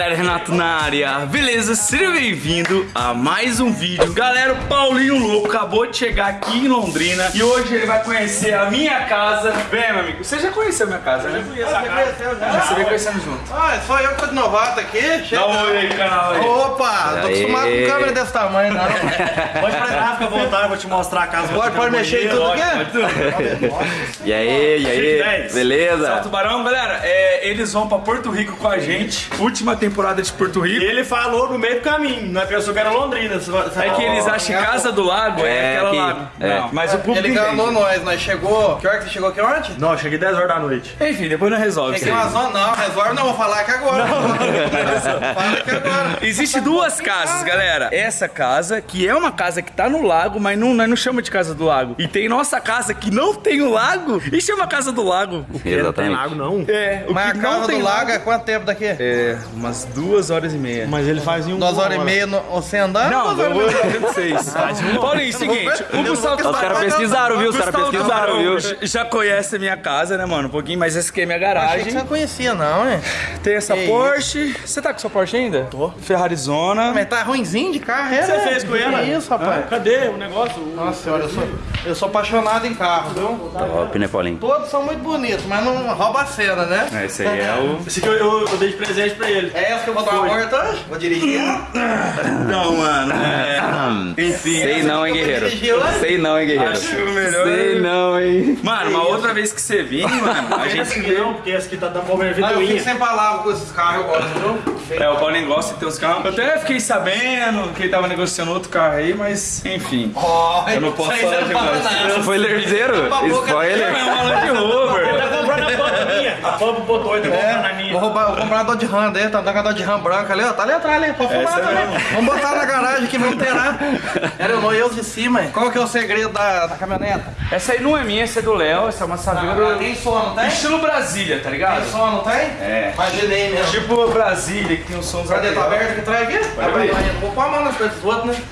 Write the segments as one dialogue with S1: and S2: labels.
S1: galera, Renato na área. Beleza? Seja bem-vindo a mais um vídeo. Galera, o Paulinho Louco acabou de chegar aqui em Londrina e hoje ele vai conhecer a minha casa. Vem, meu amigo. Você já conheceu a minha casa, né?
S2: Ah,
S1: Você vem conhecendo junto.
S2: Ah, é só eu que tô de novato aqui. Chega.
S1: Dá um oi aí, canal aí.
S2: Opa, tô acostumado com câmera desse tamanho, não.
S3: Pode parar, fica à vontade, vou te mostrar a casa.
S2: Pode, pode mexer em tudo aqui?
S4: E aí, e aí? Beleza?
S1: Tubarão, galera, é, eles vão pra Porto Rico com a gente. Última temporada de Porto
S3: E
S1: Rico.
S3: ele falou no meio do caminho, nós pensou que era Londrina.
S1: É que eles acham que Casa do Lago é,
S4: É,
S1: aquela
S4: aqui.
S1: lago.
S4: É.
S1: Não, mas o público
S2: Ele enganou nós, nós chegou. Que hora que você chegou aqui ontem?
S3: Não, cheguei 10 horas da noite.
S1: Enfim, depois não resolve.
S2: Cheguei umas horas, não, resolve não, vou falar aqui agora. Fala aqui agora.
S1: Existe duas casas, galera. Essa casa, que é uma casa que tá no lago, mas não, nós não chama de casa do lago. E tem nossa casa que não tem o lago e chama casa do lago.
S3: Não tem
S4: Exatamente.
S3: lago, não.
S1: É, o
S2: Mas
S1: que
S2: a
S1: não
S2: casa
S1: tem
S2: do lago é quanto tempo daqui?
S1: É, umas duas horas e meia.
S3: Mas ele faz em um.
S2: Duas horas e meia no, você andando?
S1: Não,
S2: duas horas e meia?
S1: vocês. Paulinho, seguinte, o Gustavo
S4: Os caras pesquisaram, viu? Os caras pesquisaram, viu?
S1: Já conhece a minha casa, né, mano? Um pouquinho, mas essa aqui é minha
S2: Achei que
S1: garagem.
S2: você não conhecia, não, hein?
S1: Tem essa
S2: Que
S1: Porsche. Você tá com sua Porsche ainda? Tô. Ferrarizona.
S2: Mas tá ruimzinho de carro, é?
S3: Você
S2: né?
S3: fez com ela?
S2: Que isso, rapaz?
S3: Cadê o negócio?
S2: Nossa senhora, eu sou, eu sou apaixonado em carro, viu?
S4: Top, né, Paulinho?
S2: Todos são muito bonitos, mas não rouba a cena, né?
S1: É, esse aí é o.
S3: Esse aqui eu, eu, eu dei de presente pra ele.
S2: É essa que eu vou dar uma hoje? Vou dirigir.
S1: Não, mano. Enfim.
S4: Sei não, hein, guerreiro? Sei não, hein, guerreiro?
S1: Acho melhor.
S4: Sei não, hein?
S1: Mano, uma outra vez que você vir, mano, a gente
S3: aqui não, porque esse aqui tá dando problema de
S2: Ah, eu fico sem palavras com esses carros, eu gosto, viu?
S1: É, o Paulinho gosta de ter uns carros. Eu até fiquei sabendo que ele tava negociando outro carro aí, mas enfim.
S2: Oh,
S1: Eu não posso falar demais.
S2: a boca.
S4: Spoiler?
S1: É uma Land Rover.
S3: tá comprando a pampa minha. A pampa botou, ele tá comprando a
S2: É,
S3: minha.
S2: vou, roubar, vou comprar a Dodge Ram dele, tá dando a Dodge Ram branca ali, ó. Tá ali atrás ali, pode
S1: Essa
S2: também.
S1: mesmo.
S2: Vamos botar na garagem aqui, vamos terá. Era o noivo de cima, hein? Qual que é o segredo da, da caminhoneta?
S1: Essa aí não é minha, essa é do Léo, essa é uma saveira do...
S2: Tem som, não tem?
S1: Estilo Brasília, tá ligado?
S2: Tem som, não tem?
S1: É.
S2: Imaginei mesmo.
S1: Tipo Brasília, que tem os sons
S2: Cadê? Tá aberto aqui atrás aqui?
S1: Vai.
S2: Não vou pôr a mão nas coisas dos outros, né?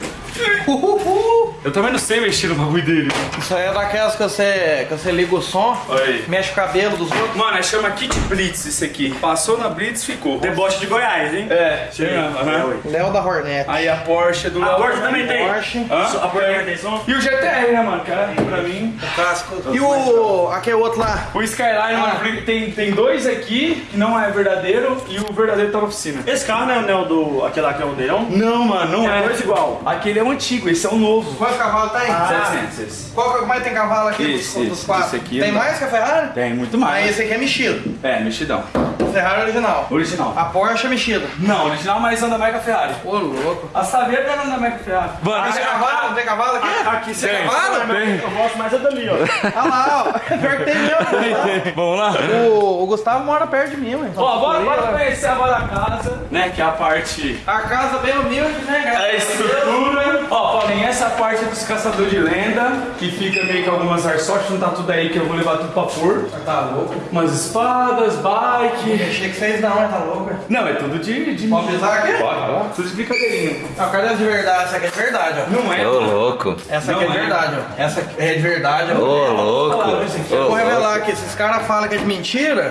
S1: Eu também não sei mexer no bagulho dele.
S2: Isso aí é daquelas que você, que você liga o som,
S1: aí.
S2: mexe o cabelo dos outros.
S1: Mano, aí chama Kit Blitz isso aqui. Passou na Blitz, ficou.
S3: Deboche de Goiás, hein?
S1: É, chega. aham.
S2: Léo da Hornet.
S1: Aí a Porsche do
S3: A
S1: Léo.
S3: Porsche também tem.
S2: Porsche.
S1: Hã?
S3: A Porsche tem som?
S1: E o GTR, né, mano? Que é, pra mim.
S2: Clássico. E o. Aquele outro lá.
S1: O Skyline, mano, tem, tem dois aqui que não é verdadeiro e o verdadeiro tá na oficina.
S3: Esse carro não é, o do. aquele lá que é o dele, não?
S1: Não, mano, não
S3: É
S1: é.
S3: dois igual.
S1: Aquele é o antigo, esse é o novo.
S2: Quantos cavalos tem?
S1: 700 esse.
S2: Qual que mais tem cavalo aqui
S1: Esse,
S2: dos, dos
S1: esse,
S2: quatro?
S1: esse aqui
S2: tem mais que a Ferrari?
S1: Tem, muito
S2: Mas
S1: mais.
S2: esse aqui é mexido.
S1: É, mexidão.
S2: Ferrari é original.
S1: Original.
S2: A Porsche é mexida.
S1: Não, original, mas anda mais que a Ferrari.
S2: Ô, louco.
S1: A Saveira não anda mais que a Ferrari. Mano,
S2: Tem
S1: esse
S2: cavalo? Não tem cavalo aqui?
S3: Aqui você
S1: Tem.
S3: cavalo?
S1: Tem.
S3: Eu gosto mais é dali, ó.
S2: Olha lá, ó. Pior que tem mesmo.
S1: Vamos lá?
S2: O, o Gustavo mora perto de mim, ué.
S1: Ó, bora, bora conhecer agora a casa, né? Que é a parte.
S2: A casa bem humilde, né, cara?
S1: A estrutura. Ó, Paulinho, essa parte é dos caçadores de lenda, que fica meio que algumas airsoft, não tá tudo aí que eu vou levar tudo pra pôr.
S2: Tá louco.
S1: Umas espadas, bike.
S2: Achei que vocês não, hein? Tá louco.
S1: Não, é tudo de. de...
S2: Pode pisar aqui?
S1: Pode, pode. Tudo de brincadeirinha.
S2: Não, cadê de verdade? Essa aqui é de verdade, ó.
S1: Não é.
S4: Ô, louco.
S2: Essa aqui
S1: Não
S2: é de
S1: é.
S2: verdade, ó. Essa aqui é de verdade, ó.
S4: Ô, louco.
S2: Eu
S4: Ô,
S2: vou revelar
S4: louco.
S2: aqui, esses caras falam que é de mentira,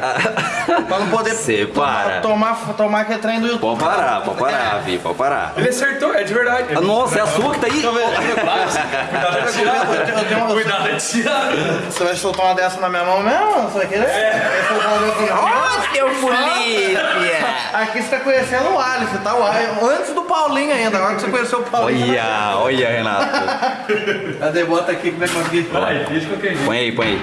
S2: pra não poder
S4: Cê para.
S2: tomar, tomar aquele trem do YouTube.
S4: Pode parar, pode parar, Vi, pode parar.
S1: Ele acertou, é de verdade.
S4: Ah, Nossa, é a sua que tá aí?
S1: Cuidado.
S2: Eu
S1: Cuidado tirar.
S2: Você vai soltar uma dessa na minha mão mesmo? Você vai querer? É. Vai soltar uma dessa na minha mão?
S4: Nossa, que polícia!
S2: Aqui você tá conhecendo o Alisson, tá? O Alisson, Antes do Paulinho ainda, agora que você conheceu o Paulinho.
S4: Olha, olha, Renato.
S2: Cadê? Bota aqui como é que eu aqui.
S1: Vai, fiz de qualquer jeito.
S4: Põe aí, põe aí.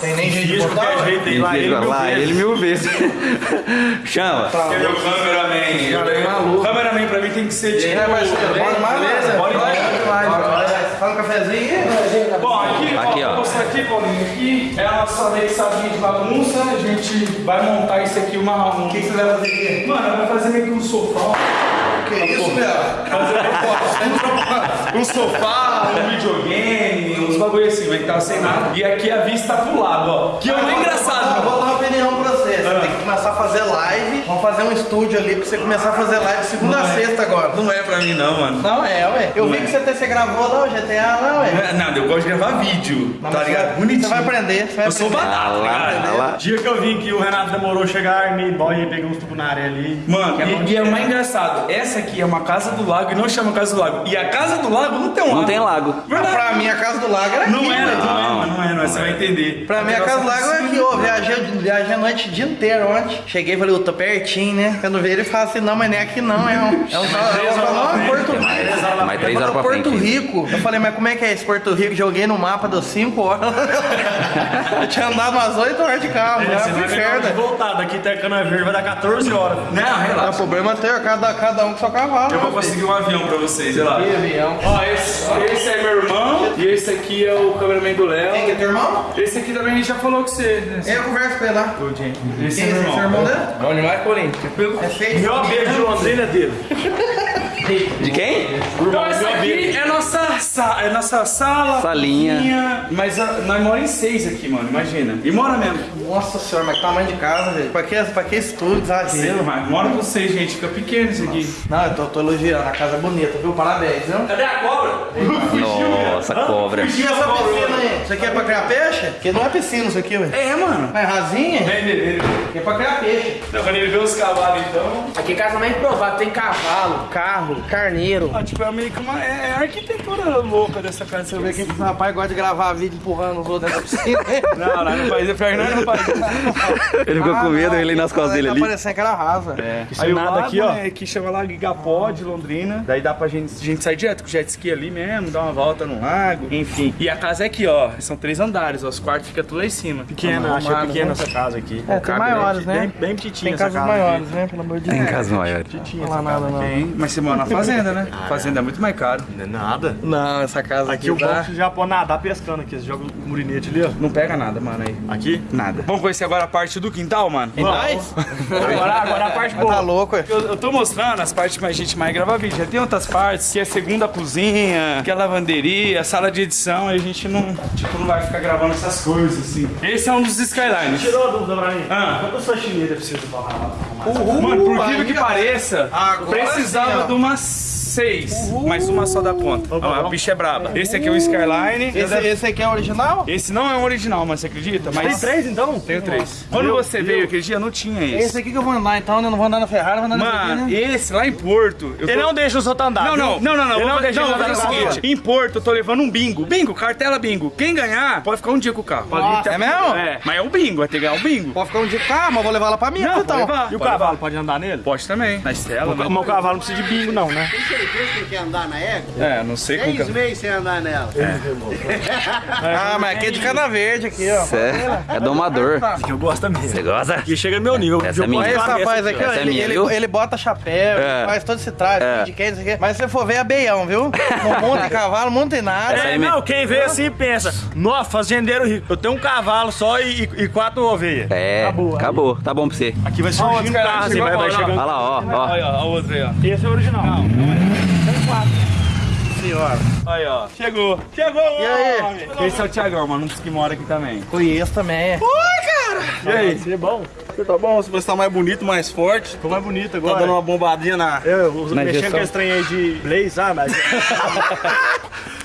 S2: Tem nem jeito de
S3: Diz
S2: botar.
S3: qualquer
S2: ué?
S3: jeito, tem lá ele mil
S4: Lá,
S3: vezes.
S4: ele mil vezes. Chama.
S1: Ele é o cameraman. Eu tenho- cameraman pra mim tem que ser
S2: E
S1: tipo.
S2: bora mais, beleza?
S1: Bora
S2: vai. Fala um cafezinho aí.
S1: Bom, aqui,
S4: Aqui,
S1: ó, aqui, Paulinho, aqui é a nossa meio salinha de bagunça, a gente vai montar isso aqui uma... Um...
S2: O que que você vai fazer aqui?
S1: Mano, vai fazer meio que um sofá.
S2: Que isso, meu?
S1: um sofá, um videogame, uns bagulho assim, mas que tava sem nada. E aqui a vista pro lado, ó. Que é o mais
S2: Eu
S1: engraçado.
S2: vou dar uma opinião pra você. Você tem que começar a fazer live. Vamos fazer um estúdio ali pra você começar a fazer live segunda a sexta agora.
S1: Não é pra mim não, mano.
S2: Não é, ué. Eu vi que você, você gravou lá o GTA lá, ué.
S1: Não, eu gosto de gravar vídeo,
S2: Não,
S1: tá ligado?
S2: você-
S1: Bonitinho.
S2: Você vai aprender, você vai
S1: Eu sou
S2: aprender.
S1: batata,
S4: Ah lá,
S1: cara.
S4: lá.
S3: Dia que eu vim que o Renato demorou a chegar, me boy e peguei uns tubos na área ali.
S1: Mano,
S3: Que é
S1: e, e é mais engraçado, essa aqui é uma casa do lago e não chama casa do lago. E a casa do lago não tem um lago.
S4: Não tem lago.
S1: Verdade.
S2: Pra mim, a casa do lago era aqui,
S1: Não era, não é, mano, não é, não é, você vai entender.
S2: Pra mim, a casa do lago é aqui, ó. Viajei, viajei a noite o dia inteiro ontem. Cheguei e falei, eu tô pertinho, né? Quando veio ele fala assim, não, mas nem aqui não, é um. É um, é Porto Rico.
S4: Mais três horas pra
S2: Porto
S4: frente.
S2: Rico. Eu falei, mas como é que é esse Porto Rico? Joguei no mapa, deu 5 horas. eu tinha andado umas 8 horas de carro,
S3: É,
S2: já
S3: você
S2: fui
S3: de voltar, daqui até Cana Verde vai dar 14 horas.
S1: Não,
S2: Não,
S1: relaxa.
S2: o problema é ter cada, cada um com seu cavalo.
S1: Eu vou
S2: meu
S1: conseguir um avião pra vocês, sei lá.
S2: Que avião.
S1: Ó, esse, esse é meu irmão e esse aqui é o cameraman do
S2: Quem que é
S1: Léo.
S2: teu irmão?
S1: Esse aqui também a gente já falou com você. né?
S2: Eu converso com ele lá.
S1: Esse
S2: Quem é
S1: é meu
S2: esse
S1: irmão.
S2: irmão dele?
S1: Bom demais, Corinthians.
S2: É feio.
S3: Meu beijo de Londrina é dele.
S4: De quem?
S1: Então essa aqui é nossa, sa é nossa sala,
S4: Salinha.
S1: cozinha. Mas ah, nós moramos em seis aqui, mano, imagina. E mora mesmo.
S2: Nossa senhora, mas que tamanho de casa, velho. Pra que, pra que estúdio, exagero.
S1: Mas mora vocês, gente, fica pequeno isso aqui.
S2: Não, eu tô, tô elogiando, a casa é bonita, viu? Parabéns, viu?
S1: Cadê a cobra?
S4: Nossa, cobra.
S2: E essa piscina aí? Isso aqui é pra criar peixe? Porque não é piscina isso aqui, velho.
S1: É, mano.
S2: É rasinha?
S1: Vem, vem, vem.
S2: Aqui é pra criar peixe.
S1: Então, quando ele vê os cavalos, então.
S5: Aqui é casa mais provada, tem cavalo, carro, carneiro.
S1: Ah, tipo, é meio que uma. É, é a arquitetura louca dessa casa. Você vê
S2: ver
S1: que.
S2: que esse rapaz gosta de gravar vídeo empurrando os outros dentro da piscina.
S1: Não, não, não faz. É pior que não faz.
S4: Ele ficou com medo, ele nas costas dele
S2: Tá
S4: ali.
S2: parecendo que era rasa.
S1: É.
S3: Aí o
S1: nada
S3: lago,
S1: aqui, ó.
S3: né,
S1: que chama lá Gigapó de Londrina. Daí dá pra gente, a gente sair direto com o jet ski ali mesmo, dar uma volta no lago, enfim. E a casa é aqui, ó. São três andares, ó. Os quartos ficam tudo lá em cima.
S3: Pequena, achei
S2: Arrumado,
S3: pequena
S2: né?
S3: essa casa aqui.
S2: É, tem maiores, né?
S3: Bem, bem petitinha
S2: Tem casas
S3: casa
S2: maiores,
S3: aqui.
S2: né? Pelo amor de
S4: Tem
S2: Deus.
S4: casas maiores.
S2: Não fala nada, não.
S1: Tem, mas você mora na fazenda, né? Fazenda é muito mais caro.
S3: Não é nada.
S2: Não, essa casa aqui,
S3: Aqui o é você já pode nadar pescando aqui. Você joga o murinete ali, ó.
S1: Não pega nada, mano, aí.
S3: Aqui.
S1: Nada. Vamos conhecer agora a parte do quintal, mano?
S2: Nice.
S3: Agora, agora a parte
S2: Tá
S3: boa.
S2: louco, ué.
S1: Eu, eu tô mostrando as partes que a gente mais grava vídeo. Já tem outras partes, que é segunda cozinha, que é lavanderia, sala de edição, e a gente não, tipo, não vai ficar gravando essas coisas, assim. Esse é um dos Skylines.
S3: Tirou a dúvida pra mim.
S1: Ah.
S3: Quanto a sua chinesa precisa pra arrumar?
S1: Mano, por incrível que pareça,
S2: Agora
S1: precisava
S2: sim,
S1: de umas seis, mas uma só da ponta. Ó, a bicha é braba. Esse aqui é o Skyline.
S2: Esse, esse aqui é original?
S1: Esse não é um original, mas você acredita?
S3: Tem
S1: Mas
S3: três então?
S1: tenho três. Quando
S3: Meu
S1: você
S3: Deus.
S1: veio aquele dia, não tinha
S2: Esse
S1: esse.
S2: aqui que eu vou andar então, né? Eu não vou andar na Ferrari, vou andar
S1: Mano,
S2: né?
S1: esse lá em Porto.
S3: Ele
S1: tô-
S3: não deixa os outros andar.
S1: Não, não, não, não, não.
S3: Ele não deixa
S1: não, o
S3: andar.
S1: seguinte: em Porto, eu tô levando um bingo. Bingo, cartela bingo. Quem ganhar, pode ficar um dia com o carro. Pode
S2: é mesmo?
S1: É, mas é o bingo, vai ter que ganhar o bingo.
S2: Pode ficar um dia com mas eu vou levar ela pra mim,
S1: Não,
S2: então.
S3: E o
S1: Pode
S3: cavalo,
S1: levar.
S3: pode andar nele?
S1: Pode também, na estela.
S3: Mas
S1: né?
S3: o cavalo não precisa de bingo não, né?
S6: Tem certeza que quer andar na égua?
S1: É, não sei como
S6: Seis meses sem andar nela.
S2: Ah, mas aqui é de cana verde aqui, ó.
S4: É, é domador.
S3: Que eu gosto também.
S4: Você gosta?
S3: Que chega no meu nível.
S4: Essa é minha.
S2: esse rapaz aqui, ó,
S4: é
S2: ele,
S4: minha,
S2: ele, ele bota chapéu,
S4: É.
S2: faz todo esse traje,
S4: É.
S2: de quem, não sei o quê. Mas se você for ver, é beião, viu? Não monta cavalo, monta em nada.
S3: É,
S4: aí
S3: não,
S4: mesmo.
S3: quem vê assim pensa, nossa, fazendeiro rico, eu tenho um cavalo só e, e quatro ovelhas.
S4: É, acabou. Tá bom pra você.
S3: Aqui vai surgindo
S1: outro cara
S3: carro, assim, vai, vai chegando.
S4: Olha lá, ó, ó.
S1: Olha, ó, a outra aí, ó.
S3: Esse é o original.
S2: Senhora.
S1: Aí, ó. Chegou. Chegou,
S2: E aí?
S1: homem. Esse é o Thiagão, mano, um dos que mora aqui também.
S2: Conheço também.
S3: E aí, você é bom?
S7: Você tá bom? Você tá mais bonito, mais forte.
S3: Ficou mais bonito
S7: Tá
S3: agora.
S7: dando uma bombadinha na.
S3: Eu, eu
S4: Na
S3: mexendo com esse trem aí de Blaze, sabe? Mas...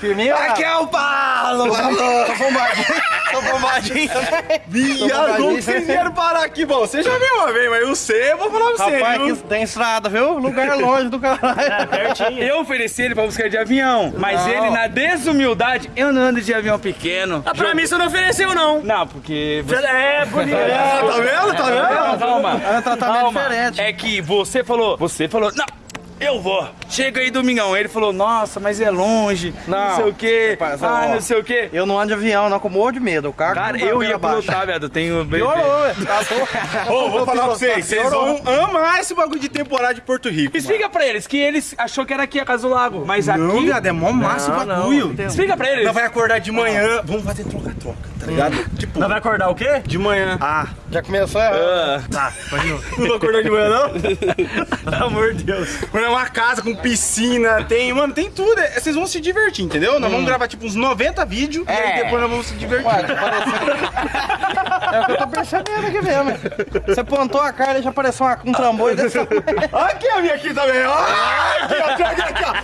S2: Firminho,
S7: Aqui é o Paulo!
S2: Tô bombadinho. Tô bombadinho também.
S7: Viado, como vocês vieram parar aqui? Bom, você já veio uma vez, mas eu sei, eu vou falar pra você,
S2: Rapaz,
S7: viu?
S2: aqui tem estrada, viu? Lugar longe do caralho.
S3: Pertinho.
S1: Eu ofereci ele pra buscar de avião, mas
S2: Não.
S1: ele, na desumildade, eu não ando de avião pequeno.
S3: Ah, pra mim você não ofereceu, não.
S1: Não, porque... Você...
S3: É, bonito.
S7: Ah, tá vendo? Tá vendo?
S1: Calma, calma.
S2: É um tratamento
S1: Calma.
S2: diferente.
S1: É que você falou, você falou, não, eu vou. Chega aí, Domingão. Ele falou, nossa, mas é longe, não,
S2: Não.
S1: sei o quê,
S2: Rapaz,
S1: ah,
S2: ó.
S1: não sei o quê.
S2: Eu não ando de avião, não, com morro de medo. O carro
S1: Cara,
S2: não vai
S1: eu ia pilotar, viado, tenho...
S2: Piorou. Tá bom.
S7: Ô, vou falar pra vocês, vocês vão amar esse bagulho de temporada de Porto Rico. mano.
S1: Explica pra eles que eles achou que era aqui a Casa do Lago, mas aqui...
S7: Não, viado, é mó massa o
S2: Não, não,
S7: bagulho.
S2: não
S1: Explica pra eles.
S7: Nós vai acordar de manhã, vamos fazer troca-troca. Tá ligado? Tipo,
S3: Nós vai acordar o quê?
S7: de manhã.
S3: Ah,
S2: Já começou errado.
S3: tá. Continua.
S7: Não vai acordar de manhã, não?
S3: Pelo amor de Deus.
S7: Mano, é uma casa com piscina, tem, mano, tem tudo. É, Vocês vão se divertir, entendeu? Nós vamos gravar tipo uns 90 vídeos e aí
S2: É.
S7: depois nós vamos se divertir.
S2: Ué, tá. É o que eu tô percebendo aqui mesmo. Você plantou a cara e já apareceu uma- um trambolho desse tamanho.
S7: Aqui a minha aqui também, ó. Aqui, ó, aqui, aqui, aqui, ó.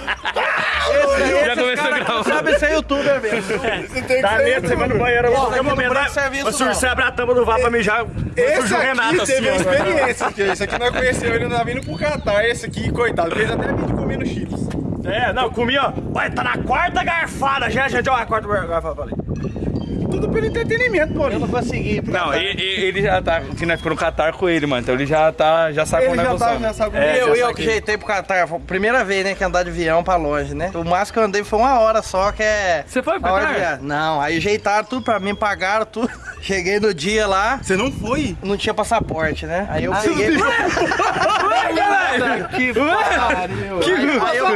S2: Esse
S4: Já
S2: esses
S4: começou
S2: cara
S4: a gravar.
S2: Sabe ser youtuber mesmo.
S7: Você tem que
S3: Dá
S7: ser
S3: medo, você vai no banheiro.
S2: Esse
S3: Qualquer momento, vai-
S2: serviço,
S3: o senhor
S2: não.
S3: você abre a tampa do vaso pra mijar.
S7: Esse aqui
S3: Renato
S7: teve
S3: assim, ó.
S7: experiência, que esse aqui nós conhecemos, ele não tá vindo pro Catar, esse aqui, coitado, fez até vídeo comendo cheetos.
S3: É, não, comi, ó. Vai, tá na quarta garfada já, gente. Ó, a quarta garfada, falei.
S7: Tudo pelo entretenimento,
S2: Eu
S7: Paulinho.
S2: não consegui.
S1: Não, ele, ele já tá. Que nós ficou no Catar com ele, mano. Então ele já tá. Já sabe
S7: Ele
S1: como é
S7: já
S1: que
S7: tá, já sabe
S3: É,
S2: eu, eu que jeitei pro. Foi a Primeira vez, né, que andar de avião pra longe, né? O máximo que eu andei foi uma hora só, que é.
S1: Você foi pro
S2: viagem. Não, aí jeitaram tudo pra mim, pagaram tudo. Cheguei no dia lá,
S7: Você não foi?
S2: não tinha passaporte, né? Aí eu peguei. que pariu. Aí, aí eu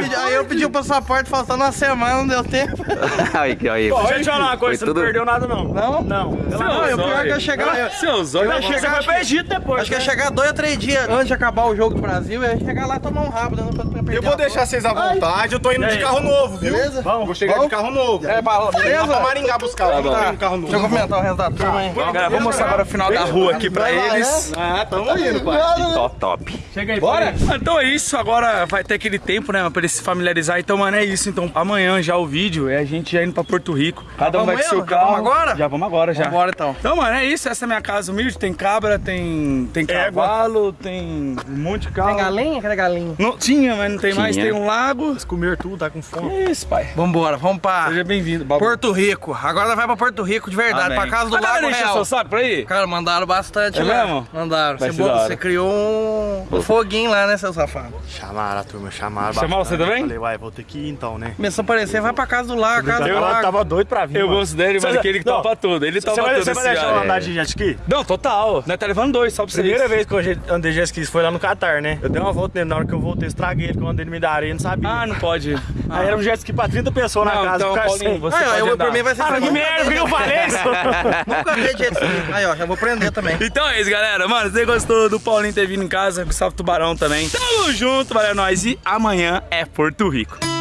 S2: pedi, aí eu pedi o passaporte faltando uma semana, não deu tempo.
S4: Aí, aí.
S3: Deixa eu te falar uma coisa, você
S4: Foi
S3: não
S4: tudo-
S3: perdeu nada, não.
S2: Não?
S3: Não.
S2: Não, eu pior que eu ia chegar.
S1: Seus olhos.
S2: Eu
S3: Você
S2: chegar,
S3: vai pro Egito depois.
S2: Acho que ia
S3: né?
S2: chegar dois ou três dias antes de acabar o jogo do Brasil, eu ia chegar lá e tomar um rabo, né? Não pra- pra perder
S7: Eu vou deixar vocês à vontade, eu tô indo de carro novo, viu?
S2: Beleza?
S7: Vamos, vou chegar
S2: Vamos?
S7: de carro novo.
S2: É, pra-
S7: Vamos
S2: beleza?
S7: pra Maringá buscar, vamos
S2: Tá.
S7: tá. um carro novo.
S2: Deixa eu cumprimentar o resto da turma aí.
S1: Galera, vamos mostrar agora o final da rua aqui pra eles.
S7: Ah, tamo indo, pai.
S4: Top, top.
S3: Chega aí,
S1: Bora? Então é isso, agora vai ter aquele tempo, né, pra eles se familiarizar. Então, mano, é isso. Então, amanhã já o vídeo é a gente já indo pra Porto Rico. Cada um vai com seu
S2: mesmo? Já
S1: carro.
S2: vamos agora?
S1: Já vamos agora, já.
S2: Vambora então.
S1: Então, mano, é isso. Essa é a minha casa humilde. Tem cabra, tem, tem
S3: Égua.
S1: cavalo, tem um monte de carro.
S2: Tem galinha? Cadê galinha?
S1: Não, tinha, mas não tem mais.
S4: Tinha.
S1: Tem um lago.
S3: Comer tudo, tá com fome.
S1: É isso, pai.
S2: Vambora, vamos pra
S1: Seja bem-vindo.
S2: Porto Rico. Agora vai pra Porto Rico de verdade,
S1: Amém.
S2: pra casa do Lago Real.
S1: seu saco pra ir?
S2: Cara, mandaram bastante
S1: É
S2: lá.
S1: mesmo?
S2: Mandaram. Você, você criou um, um foguinho lá, né, seu safado?
S6: Chamaram a turma, chamaram.
S1: Chamaram você também?
S6: Falei, uai, vou ter que ir então, né?
S2: Começou a aparecer, vai pra casa do Lago, casa do
S3: Eu
S2: Lago.
S3: tava doido pra vir.
S1: Eu
S3: mano.
S1: gosto dele, mano,
S3: Você-
S1: que ele
S3: não,
S1: topa tudo. Ele topa
S3: vai,
S1: tudo
S3: você vai deixar
S1: cara.
S3: eu andar de jet ski?
S1: Não, total. Nós tá levando dois, só pra vocês.
S3: Primeira vez que eu andei de jet ski foi lá no Catar, né? Eu dei uma volta nele, na hora que eu voltei, eu estraguei ele, eu andei no meio da areia, não sabia.
S1: Ah, não pode.
S3: Aí era um jet ski pra 30 pessoas na
S1: Não,
S3: casa,
S1: então,
S3: o
S1: Paulinho, você
S2: Aí, ó, eu,
S1: andar.
S2: por mim vai ser
S3: Ah, que merda, por que eu falei isso?
S2: Nunca vi jet ski. Aí, ó, já vou prender também.
S1: Então é isso, galera. Mano, você gostou do Paulinho ter vindo em casa, Gustavo Tubarão também. Tamo junto, valeu nós. E amanhã é Porto Rico.